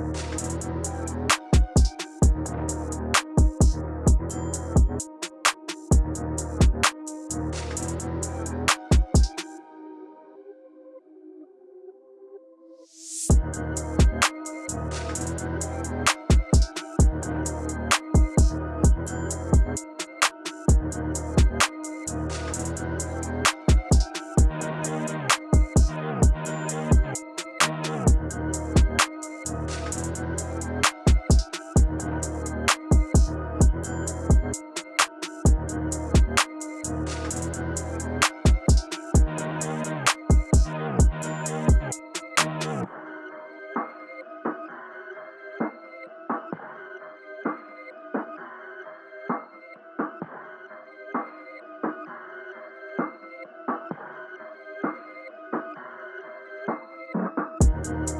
you Bye.